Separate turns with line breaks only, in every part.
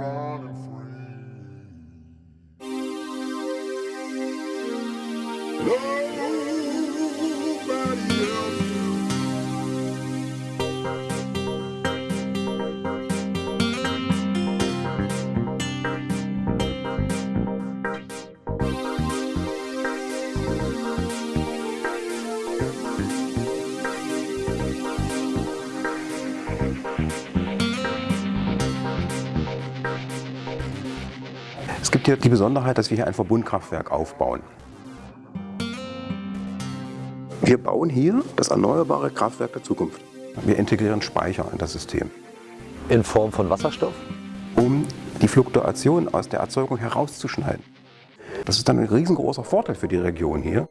running free. Nobody else.
Gibt hier die Besonderheit, dass wir hier ein Verbundkraftwerk aufbauen. Wir bauen hier das erneuerbare Kraftwerk der Zukunft. Wir integrieren Speicher in das System,
In Form von Wasserstoff?
um die Fluktuation aus der Erzeugung herauszuschneiden. Das ist dann ein riesengroßer Vorteil für die Region hier.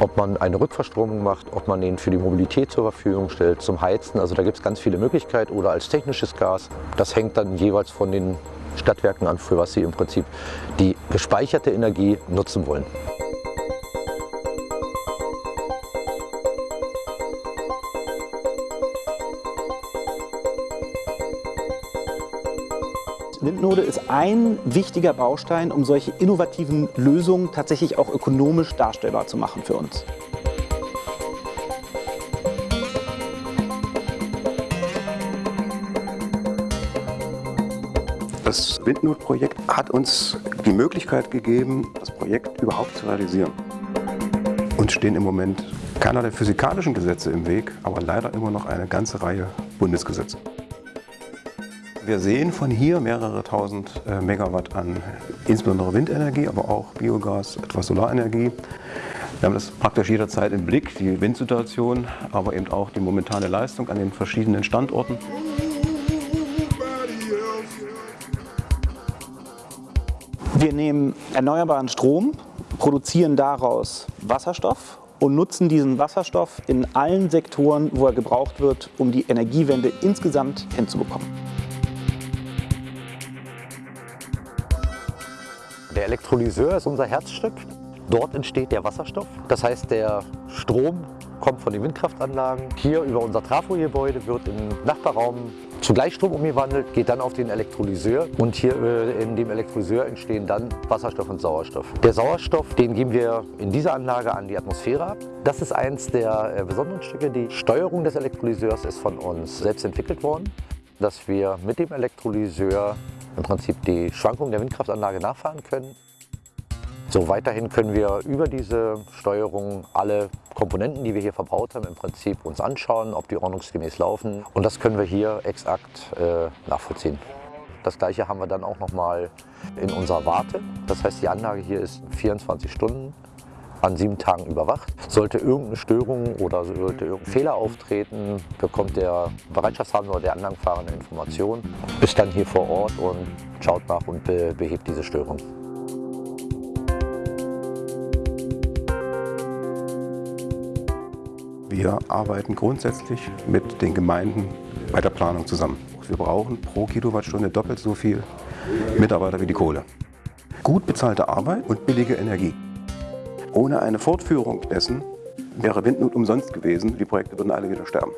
Ob man eine Rückverstromung macht, ob man den für die Mobilität zur Verfügung stellt, zum Heizen. Also da gibt es ganz viele Möglichkeiten oder als technisches Gas. Das hängt dann jeweils von den Stadtwerken an, für was sie im Prinzip die gespeicherte Energie nutzen wollen.
Windnode ist ein wichtiger Baustein, um solche innovativen Lösungen tatsächlich auch ökonomisch darstellbar zu machen für uns.
Das Windnot-Projekt hat uns die Möglichkeit gegeben, das Projekt überhaupt zu realisieren. Uns stehen im Moment keiner der physikalischen Gesetze im Weg, aber leider immer noch eine ganze Reihe Bundesgesetze. Wir sehen von hier mehrere tausend äh, Megawatt an insbesondere Windenergie, aber auch Biogas, etwas Solarenergie. Wir haben das praktisch jederzeit im Blick, die Windsituation, aber eben auch die momentane Leistung an den verschiedenen Standorten.
Wir nehmen erneuerbaren Strom, produzieren daraus Wasserstoff und nutzen diesen Wasserstoff in allen Sektoren, wo er gebraucht wird, um die Energiewende insgesamt hinzubekommen.
Der Elektrolyseur ist unser Herzstück. Dort entsteht der Wasserstoff. Das heißt, der Strom kommt von den Windkraftanlagen. Hier über unser Trafogebäude wird im Nachbarraum Gleichstrom umgewandelt, geht dann auf den Elektrolyseur und hier äh, in dem Elektrolyseur entstehen dann Wasserstoff und Sauerstoff. Der Sauerstoff, den geben wir in dieser Anlage an die Atmosphäre ab. Das ist eins der äh, besonderen Stücke. Die Steuerung des Elektrolyseurs ist von uns selbst entwickelt worden, dass wir mit dem Elektrolyseur im Prinzip die Schwankungen der Windkraftanlage nachfahren können. So weiterhin können wir über diese Steuerung alle Komponenten, die wir hier verbaut haben, im Prinzip uns anschauen, ob die ordnungsgemäß laufen. Und das können wir hier exakt äh, nachvollziehen. Das gleiche haben wir dann auch nochmal in unserer Warte. Das heißt, die Anlage hier ist 24 Stunden an sieben Tagen überwacht. Sollte irgendeine Störung oder sollte irgendein Fehler auftreten, bekommt der Bereitschaftshabende oder der Anlagenfahrer eine Information, ist dann hier vor Ort und schaut nach und be behebt diese Störung.
Wir arbeiten grundsätzlich mit den Gemeinden bei der Planung zusammen. Wir brauchen pro Kilowattstunde doppelt so viel Mitarbeiter wie die Kohle. Gut bezahlte Arbeit und billige Energie. Ohne eine Fortführung dessen wäre Windnot umsonst gewesen. Die Projekte würden alle wieder sterben.